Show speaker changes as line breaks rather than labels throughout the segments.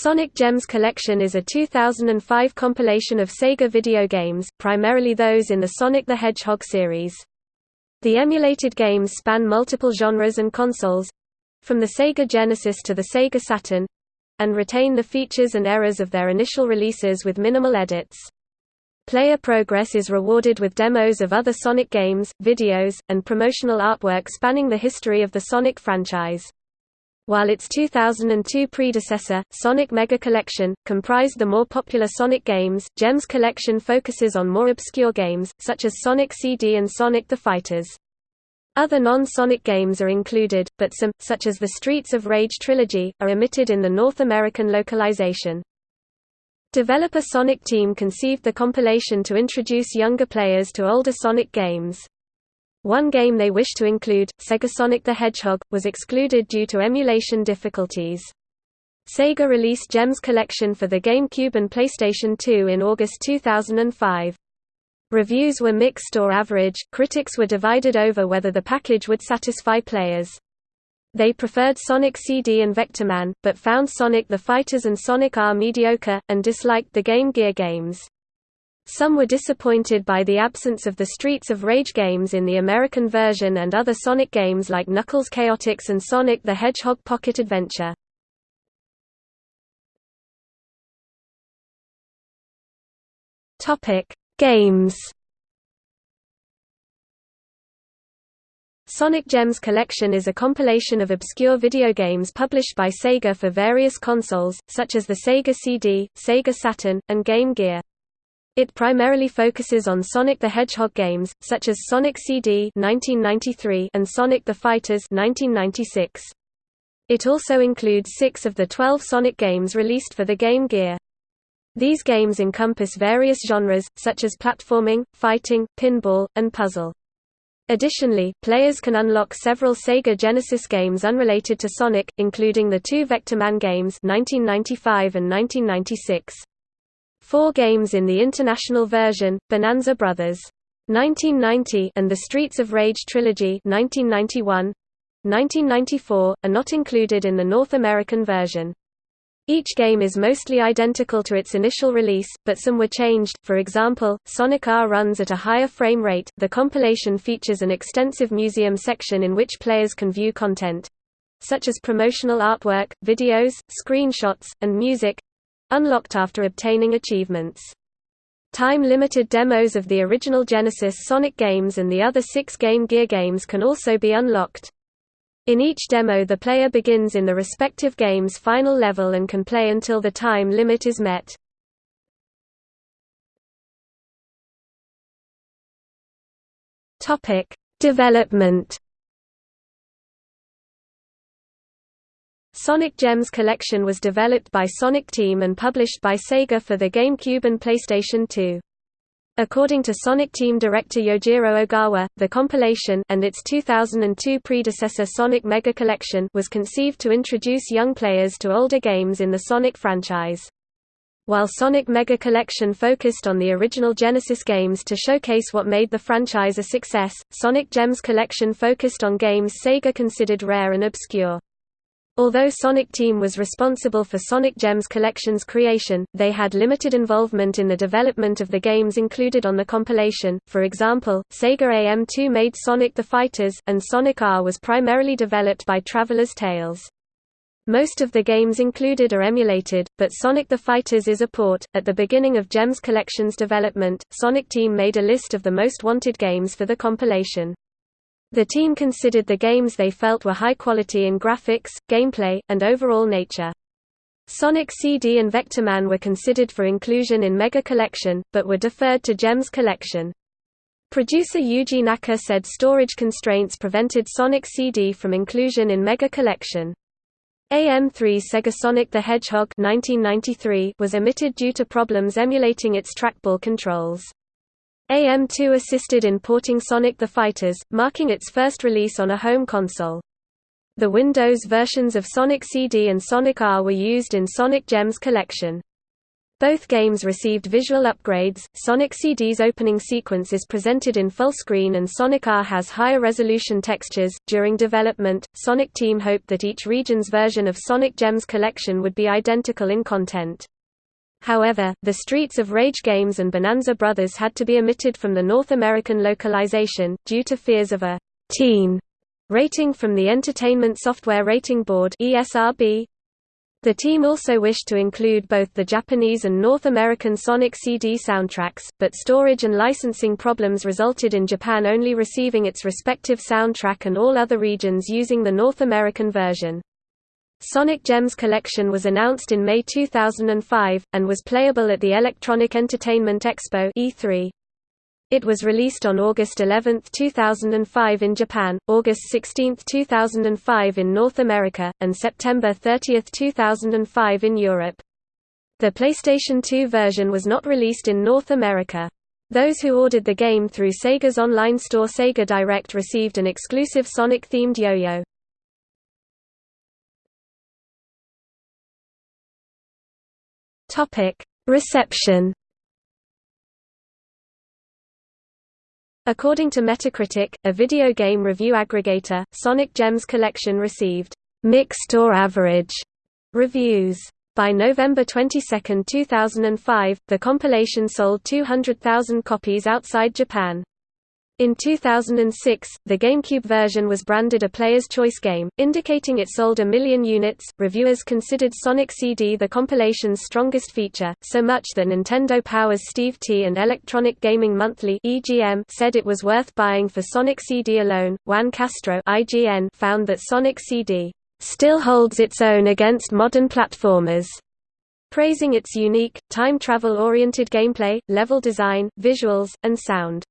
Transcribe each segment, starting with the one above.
Sonic Gems Collection is a 2005 compilation of Sega video games, primarily those in the Sonic the Hedgehog series. The emulated games span multiple genres and consoles—from the Sega Genesis to the Sega Saturn—and retain the features and errors of their initial releases with minimal edits. Player progress is rewarded with demos of other Sonic games, videos, and promotional artwork spanning the history of the Sonic franchise. While its 2002 predecessor, Sonic Mega Collection, comprised the more popular Sonic games, Gems Collection focuses on more obscure games, such as Sonic CD and Sonic the Fighters. Other non-Sonic games are included, but some, such as the Streets of Rage trilogy, are omitted in the North American localization. Developer Sonic Team conceived the compilation to introduce younger players to older Sonic games. One game they wished to include, Sega Sonic the Hedgehog, was excluded due to emulation difficulties. Sega released Gems Collection for the GameCube and PlayStation 2 in August 2005. Reviews were mixed or average, critics were divided over whether the package would satisfy players. They preferred Sonic CD and Vectorman, but found Sonic the Fighters and Sonic R mediocre, and disliked the Game Gear games. Some were disappointed by the absence of the Streets of Rage games in the American version and other Sonic games like Knuckles Chaotix and Sonic the Hedgehog Pocket Adventure. Games Sonic Gems Collection is a compilation of obscure video games published by Sega for various consoles, such as the Sega CD, Sega Saturn, and Game Gear. It primarily focuses on Sonic the Hedgehog games, such as Sonic CD (1993) and Sonic the Fighters (1996). It also includes six of the 12 Sonic games released for the Game Gear. These games encompass various genres, such as platforming, fighting, pinball, and puzzle. Additionally, players can unlock several Sega Genesis games unrelated to Sonic, including the two Vectorman games 1995 and 1996. Four games in the international version, Bonanza Brothers. 1990 and the Streets of Rage trilogy 1991, 1994, are not included in the North American version. Each game is mostly identical to its initial release, but some were changed. For example, Sonic R runs at a higher frame rate. The compilation features an extensive museum section in which players can view content such as promotional artwork, videos, screenshots, and music unlocked after obtaining achievements. Time-limited demos of the original Genesis Sonic games and the other six Game Gear games can also be unlocked. In each demo the player begins in the respective game's final level and can play until the time limit is met. Development Sonic Gems Collection was developed by Sonic Team and published by Sega for the GameCube and PlayStation 2. According to Sonic Team director Yojiro Ogawa, the compilation and its 2002 predecessor Sonic Mega Collection was conceived to introduce young players to older games in the Sonic franchise. While Sonic Mega Collection focused on the original Genesis games to showcase what made the franchise a success, Sonic Gems Collection focused on games Sega considered rare and obscure. Although Sonic Team was responsible for Sonic Gems Collection's creation, they had limited involvement in the development of the games included on the compilation. For example, Sega AM2 made Sonic the Fighters, and Sonic R was primarily developed by Traveller's Tales. Most of the games included are emulated, but Sonic the Fighters is a port. At the beginning of Gems Collection's development, Sonic Team made a list of the most wanted games for the compilation. The team considered the games they felt were high quality in graphics, gameplay, and overall nature. Sonic CD and Vectorman were considered for inclusion in Mega Collection, but were deferred to Gems Collection. Producer Yuji Naka said storage constraints prevented Sonic CD from inclusion in Mega Collection. AM3 Sega Sonic the Hedgehog 1993 was omitted due to problems emulating its trackball controls. AM2 assisted in porting Sonic the Fighters, marking its first release on a home console. The Windows versions of Sonic CD and Sonic R were used in Sonic Gems Collection. Both games received visual upgrades. Sonic CD's opening sequence is presented in full screen and Sonic R has higher resolution textures. During development, Sonic Team hoped that each region's version of Sonic Gems collection would be identical in content. However, the Streets of Rage games and Bonanza Brothers had to be omitted from the North American localization, due to fears of a teen rating from the Entertainment Software Rating Board ESRB. The team also wished to include both the Japanese and North American Sonic CD soundtracks, but storage and licensing problems resulted in Japan only receiving its respective soundtrack and all other regions using the North American version. Sonic Gems Collection was announced in May 2005, and was playable at the Electronic Entertainment Expo E3. It was released on August 11, 2005 in Japan, August 16, 2005 in North America, and September 30, 2005 in Europe. The PlayStation 2 version was not released in North America. Those who ordered the game through Sega's online store Sega Direct received an exclusive Sonic-themed yo-yo. Reception According to Metacritic, a video game review aggregator, Sonic Gems Collection received mixed or average reviews. By November 22, 2005, the compilation sold 200,000 copies outside Japan. In 2006, the GameCube version was branded a Player's Choice game, indicating it sold a million units. Reviewers considered Sonic CD the compilation's strongest feature, so much that Nintendo Power's Steve T and Electronic Gaming Monthly (EGM) said it was worth buying for Sonic CD alone. Juan Castro (IGN) found that Sonic CD still holds its own against modern platformers praising its unique, time travel-oriented gameplay, level design, visuals, and sound.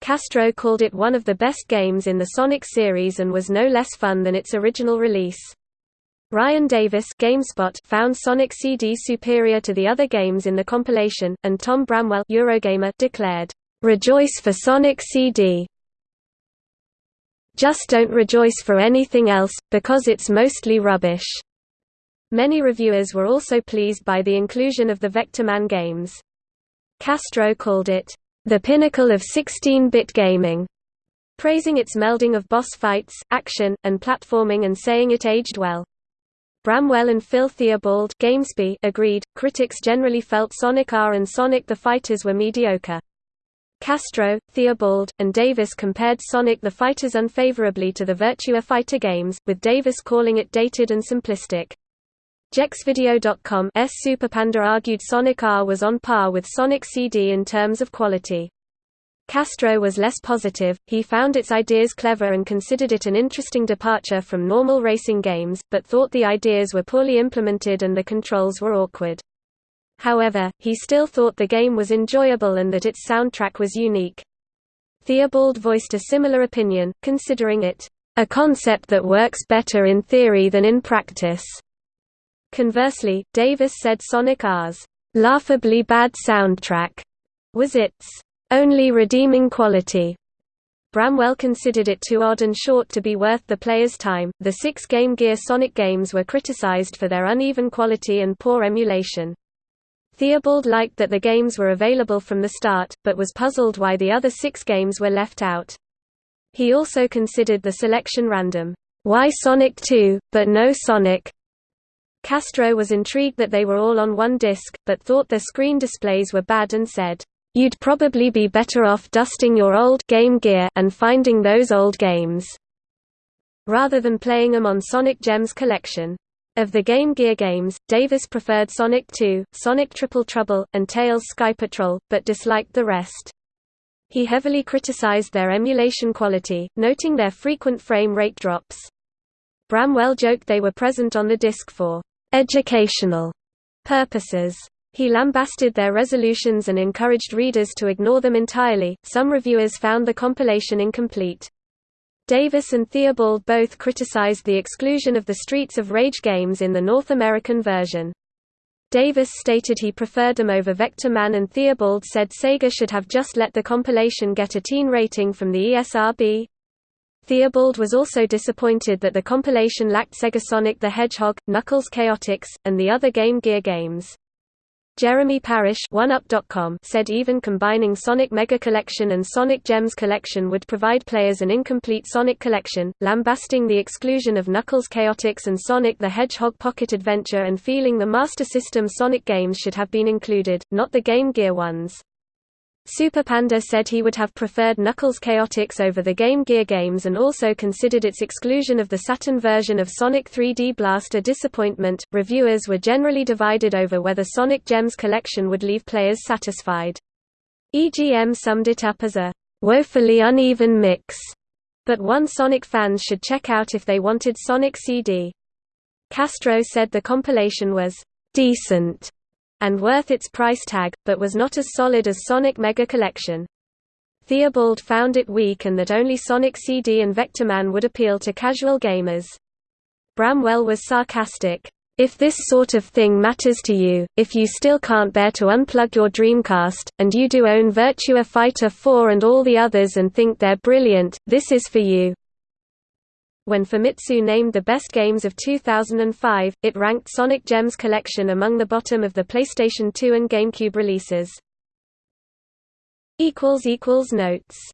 Castro called it one of the best games in the Sonic series and was no less fun than its original release. Ryan Davis GameSpot found Sonic CD superior to the other games in the compilation, and Tom Bramwell Eurogamer declared, "Rejoice for Sonic CD. Just don't rejoice for anything else, because it's mostly rubbish." Many reviewers were also pleased by the inclusion of the Vectorman games. Castro called it, the pinnacle of 16-bit gaming, praising its melding of boss fights, action, and platforming and saying it aged well. Bramwell and Phil Theobald Gamespy agreed, critics generally felt Sonic R and Sonic the Fighters were mediocre. Castro, Theobald, and Davis compared Sonic the Fighters unfavorably to the Virtua Fighter games, with Davis calling it dated and simplistic. Jeuxvideo.com's Superpanda argued Sonic R was on par with Sonic CD in terms of quality. Castro was less positive, he found its ideas clever and considered it an interesting departure from normal racing games, but thought the ideas were poorly implemented and the controls were awkward. However, he still thought the game was enjoyable and that its soundtrack was unique. Theobald voiced a similar opinion, considering it, "...a concept that works better in theory than in practice." Conversely, Davis said Sonic R's laughably bad soundtrack was its only redeeming quality. Bramwell considered it too odd and short to be worth the player's time. The six Game Gear Sonic games were criticized for their uneven quality and poor emulation. Theobald liked that the games were available from the start, but was puzzled why the other six games were left out. He also considered the selection random. Why Sonic 2, but no Sonic? Castro was intrigued that they were all on one disc, but thought their screen displays were bad and said, "You'd probably be better off dusting your old Game Gear and finding those old games." rather than playing them on Sonic Gems collection. Of the Game Gear games, Davis preferred Sonic 2, Sonic Triple Trouble, and Tails Sky Patrol, but disliked the rest. He heavily criticized their emulation quality, noting their frequent frame rate drops. Bramwell joked they were present on the disc for educational purposes. He lambasted their resolutions and encouraged readers to ignore them entirely. Some reviewers found the compilation incomplete. Davis and Theobald both criticized the exclusion of the Streets of Rage games in the North American version. Davis stated he preferred them over Vectorman and Theobald said Sega should have just let the compilation get a teen rating from the ESRB. Theobald was also disappointed that the compilation lacked Sega Sonic the Hedgehog, Knuckles Chaotix, and the other Game Gear games. Jeremy Parish said even combining Sonic Mega Collection and Sonic Gems Collection would provide players an incomplete Sonic collection, lambasting the exclusion of Knuckles Chaotix and Sonic the Hedgehog Pocket Adventure and feeling the Master System Sonic games should have been included, not the Game Gear ones. Superpanda said he would have preferred Knuckles Chaotix over the Game Gear games and also considered its exclusion of the Saturn version of Sonic 3D Blast a disappointment. Reviewers were generally divided over whether Sonic Gems collection would leave players satisfied. EGM summed it up as a woefully uneven mix, but one Sonic fans should check out if they wanted Sonic CD. Castro said the compilation was decent and worth its price tag, but was not as solid as Sonic Mega Collection. Theobald found it weak and that only Sonic CD and Vectorman would appeal to casual gamers. Bramwell was sarcastic. If this sort of thing matters to you, if you still can't bear to unplug your Dreamcast, and you do own Virtua Fighter 4 and all the others and think they're brilliant, this is for you. When Famitsu named the best games of 2005, it ranked Sonic Gems Collection among the bottom of the PlayStation 2 and GameCube releases. Notes